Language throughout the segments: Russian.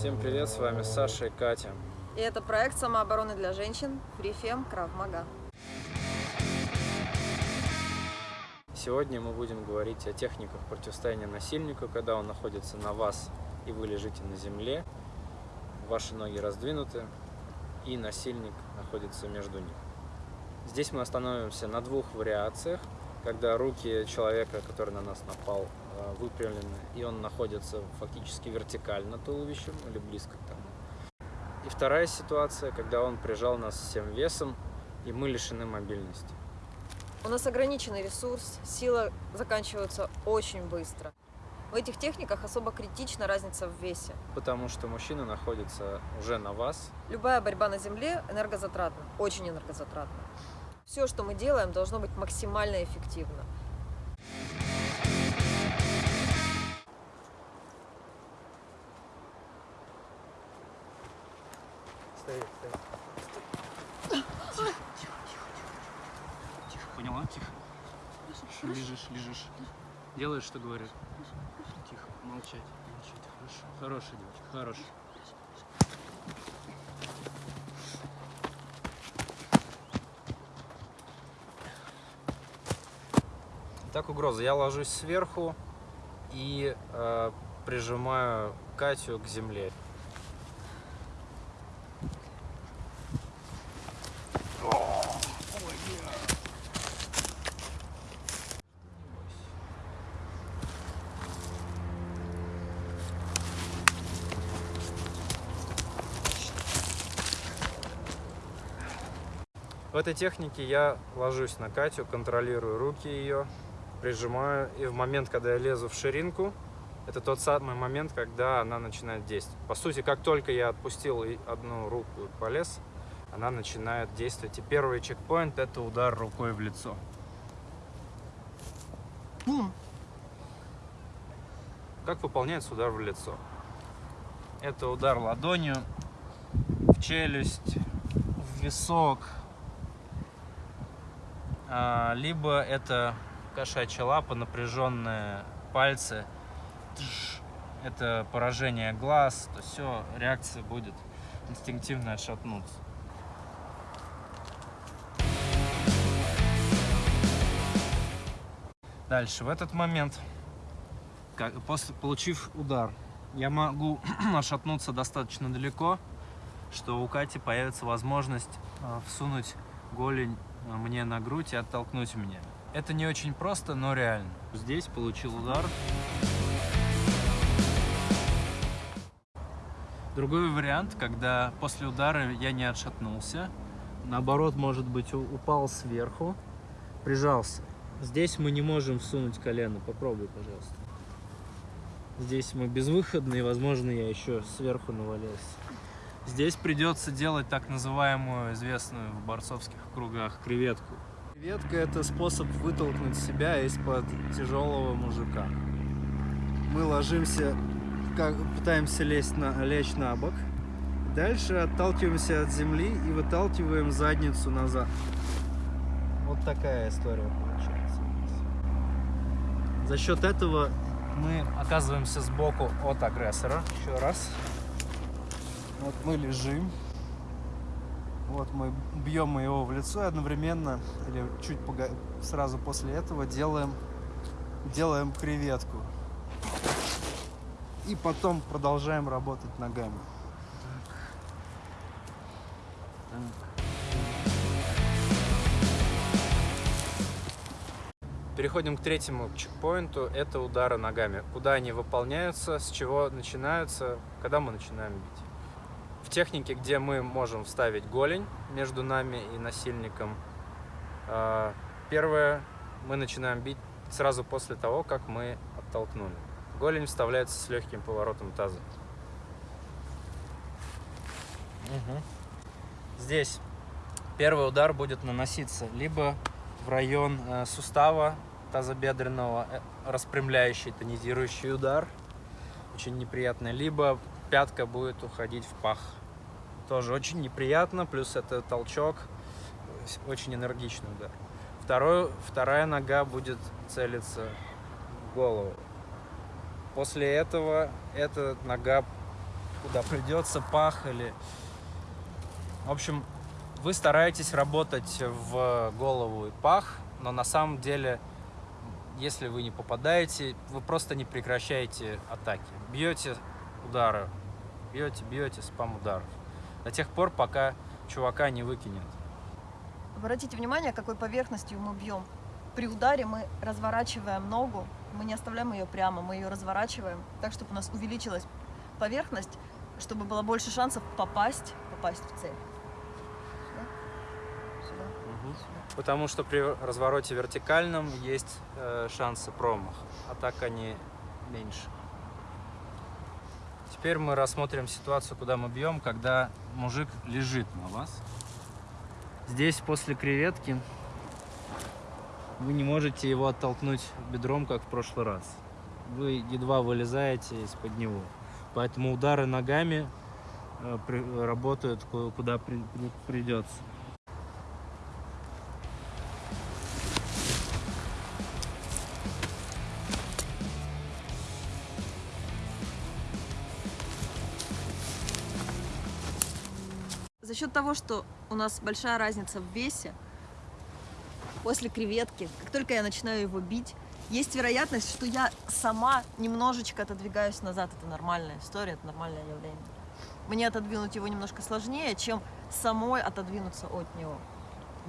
Всем привет, с вами Саша и Катя. И это проект самообороны для женщин Фрифем Крав Мага. Сегодня мы будем говорить о техниках противостояния насильнику, когда он находится на вас и вы лежите на земле, ваши ноги раздвинуты и насильник находится между них. Здесь мы остановимся на двух вариациях, когда руки человека, который на нас напал, э, выпрямлены, и он находится фактически вертикально туловищем или близко к тому. И вторая ситуация, когда он прижал нас всем весом, и мы лишены мобильности. У нас ограниченный ресурс, сила заканчивается очень быстро. В этих техниках особо критична разница в весе. Потому что мужчина находится уже на вас. Любая борьба на земле энергозатратна, очень энергозатратна. Все, что мы делаем, должно быть максимально эффективно. Тихо. Лежишь, лежишь. Делаешь, что говорят. Тихо, молчать, молчать. Хорошо. Хорошая девочка, хорошая. Так угроза. Я ложусь сверху и э, прижимаю Катю к земле. В этой технике я ложусь на Катю, контролирую руки ее, прижимаю, и в момент, когда я лезу в ширинку, это тот самый момент, когда она начинает действовать. По сути, как только я отпустил одну руку и полез, она начинает действовать. И первый чекпоинт – это удар рукой в лицо. Бум! Как выполняется удар в лицо? Это удар ладонью в челюсть, в висок, либо это кошачья лапа, напряженные пальцы, это поражение глаз, то все, реакция будет инстинктивно отшатнуться. Дальше, в этот момент, как, после, получив удар, я могу отшатнуться достаточно далеко, что у Кати появится возможность э, всунуть голень мне на грудь и оттолкнуть меня. Это не очень просто, но реально. Здесь получил удар. Другой вариант, когда после удара я не отшатнулся, наоборот, может быть, упал сверху, прижался. Здесь мы не можем всунуть колено. Попробуй, пожалуйста. Здесь мы безвыходные, возможно, я еще сверху навалился. Здесь придется делать так называемую, известную в борцовских кругах, креветку. Креветка – это способ вытолкнуть себя из-под тяжелого мужика. Мы ложимся, как, пытаемся лезть на, лечь на бок. Дальше отталкиваемся от земли и выталкиваем задницу назад. Вот такая история получается. За счет этого мы оказываемся сбоку от агрессора. Еще раз. Вот мы лежим. Вот мы бьем его в лицо и одновременно, или чуть пога... сразу после этого делаем, делаем креветку. И потом продолжаем работать ногами. Переходим к третьему чекпоинту. Это удары ногами. Куда они выполняются, с чего начинаются, когда мы начинаем бить в технике, где мы можем вставить голень между нами и насильником. А, первое, мы начинаем бить сразу после того, как мы оттолкнули. Голень вставляется с легким поворотом таза. Угу. Здесь первый удар будет наноситься либо в район э, сустава тазобедренного, э, распрямляющий, тонизирующий удар, очень неприятный, либо пятка будет уходить в пах. Тоже очень неприятно, плюс это толчок, очень энергичный удар. Второй, вторая нога будет целиться в голову. После этого эта нога куда придется, пах или... В общем, вы стараетесь работать в голову и пах, но на самом деле, если вы не попадаете, вы просто не прекращаете атаки. Бьете удары, бьете, бьете спам ударов. До тех пор, пока чувака не выкинет. Обратите внимание, какой поверхностью мы бьем. При ударе мы разворачиваем ногу, мы не оставляем ее прямо, мы ее разворачиваем, так, чтобы у нас увеличилась поверхность, чтобы было больше шансов попасть, попасть в цель. Сюда, сюда, сюда. Потому что при развороте вертикальном есть э, шансы промах, а так они меньше. Теперь мы рассмотрим ситуацию, куда мы бьем, когда мужик лежит на вас. Здесь после креветки вы не можете его оттолкнуть бедром, как в прошлый раз. Вы едва вылезаете из-под него. Поэтому удары ногами э, работают ку- куда при- при- придется. За счет того, что у нас большая разница в весе, после креветки, как только я начинаю его бить, есть вероятность, что я сама немножечко отодвигаюсь назад. Это нормальная история, это нормальное явление. Мне отодвинуть его немножко сложнее, чем самой отодвинуться от него.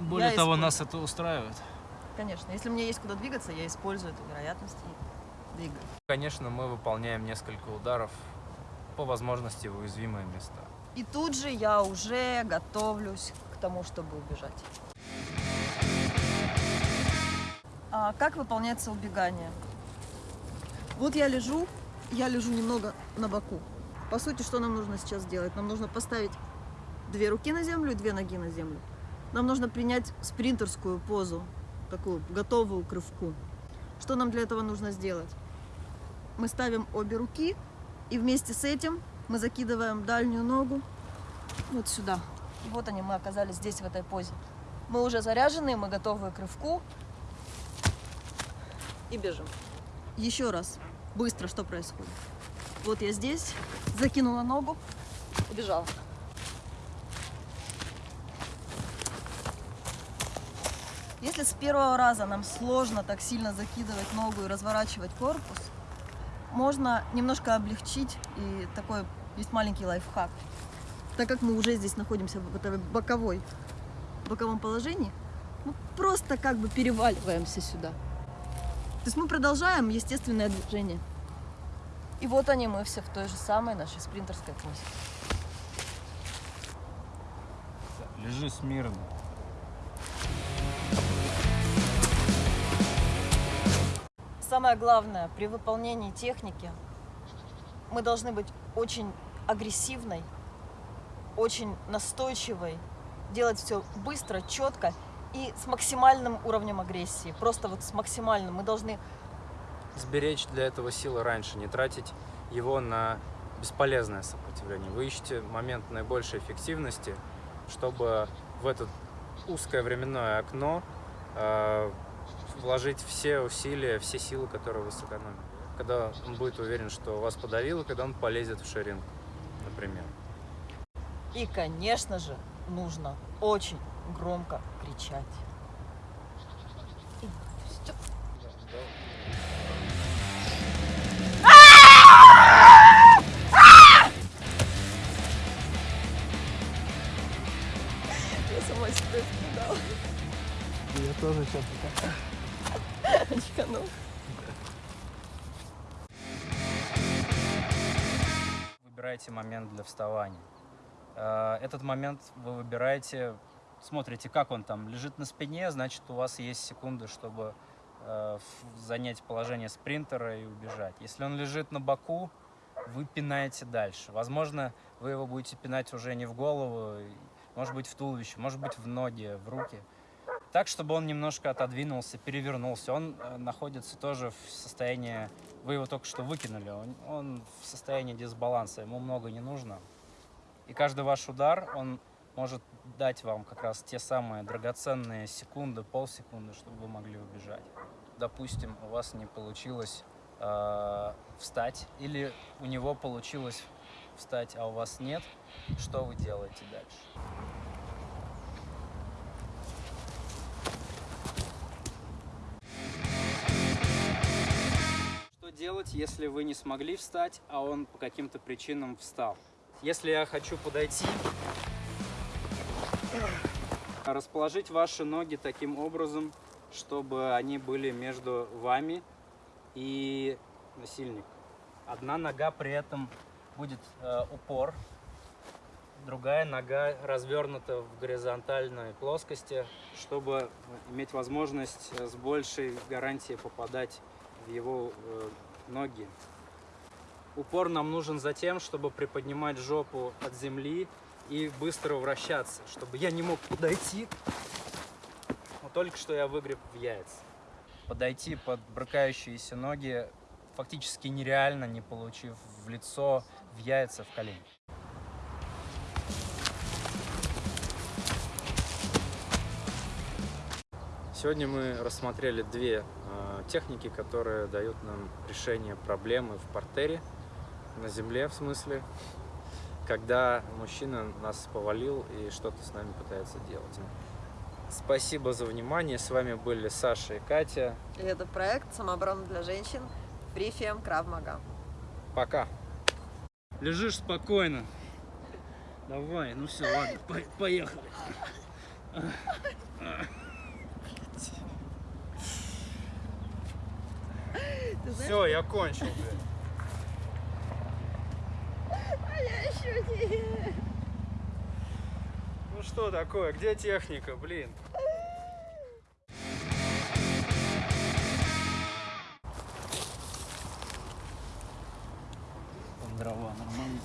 Более Я того, использую. нас это устраивает. Конечно, если мне есть куда двигаться, я использую эту вероятность и двигаю. Конечно, мы выполняем несколько ударов по возможности в уязвимые места. И тут же я уже готовлюсь к тому, чтобы убежать. А как выполняется убегание? Вот я лежу, я лежу немного на боку. По сути, что нам нужно сейчас сделать? Нам нужно поставить две руки на землю и две ноги на землю. Нам нужно принять спринтерскую позу, такую готовую к рывку. Что нам для этого нужно сделать? Мы ставим обе руки, и вместе с этим мы закидываем дальнюю ногу вот сюда. Вот они, мы оказались здесь, в этой позе. Мы уже заряжены, мы готовы к рывку. И бежим. Еще раз. Быстро, что происходит? Вот я здесь, закинула ногу, убежала. Если с первого раза нам сложно так сильно закидывать ногу и разворачивать корпус, можно немножко облегчить, и такой есть маленький лайфхак. Так как мы уже здесь находимся в этой боковой, боковом положении, мы просто как бы переваливаемся сюда. То есть мы продолжаем естественное движение. И вот они, мы все в той же самой нашей спринтерской позе. Лежи смирно. Самое главное, при выполнении техники мы должны быть очень агрессивной, очень настойчивой, делать все быстро, четко и с максимальным уровнем агрессии. Просто вот с максимальным. Мы должны Сберечь для этого силы раньше, не тратить его на бесполезное сопротивление. Вы ищете момент наибольшей эффективности, чтобы в это узкое временное окно э, вложить все усилия, все силы, которые вы сэкономили. Когда он будет уверен, что вас подавило, когда он полезет в ширинку, например. И, конечно же, нужно очень громко кричать. И всё. Я сама себя испугала. Я тоже сейчас Очканул. Выбираете момент для вставания. Э, Этот момент вы выбираете, смотрите, как он там лежит на спине, значит, у вас есть секунды, чтобы э, занять положение спринтера и убежать. Если он лежит на боку, вы пинаете дальше. Возможно, вы его будете пинать уже не в голову, может быть, в туловище, может быть, в ноги, в руки. Так, чтобы он немножко отодвинулся, перевернулся. Он э, находится тоже в состоянии... Вы его только что выкинули. Он, он в состоянии дисбаланса. Ему много не нужно. И каждый ваш удар, он может дать вам как раз те самые драгоценные секунды, полсекунды, чтобы вы могли убежать. Допустим, у вас не получилось э, встать, или у него получилось встать, а у вас нет, что вы делаете дальше? Делать, если вы не смогли встать, а он по каким-то причинам встал? Если я хочу подойти, расположить ваши ноги таким образом, чтобы они были между вами и насильником. Одна нога при этом будет э, упор, другая нога развернута в горизонтальной плоскости, чтобы иметь возможность с большей гарантией попадать в его э, ноги. Упор нам нужен за тем, чтобы приподнимать жопу от земли и быстро вращаться, чтобы я не мог подойти. Но только что я выгреб в яйца. Подойти под брыкающиеся ноги фактически нереально, не получив в лицо, в яйца, в колени. Сегодня мы рассмотрели две э, техники, которые дают нам решение проблемы в портере, на земле в смысле, когда мужчина нас повалил и что-то с нами пытается делать. Спасибо за внимание. С вами были Саша и Катя. И это проект «Самооборона для женщин» Прифием Крав Мага. Пока. Лежишь спокойно. Давай, ну все, ладно, по- поехали. Знаешь, Все, я кончил. блядь. я еще не... Ну что такое? Где техника, блин? Дрова нормально.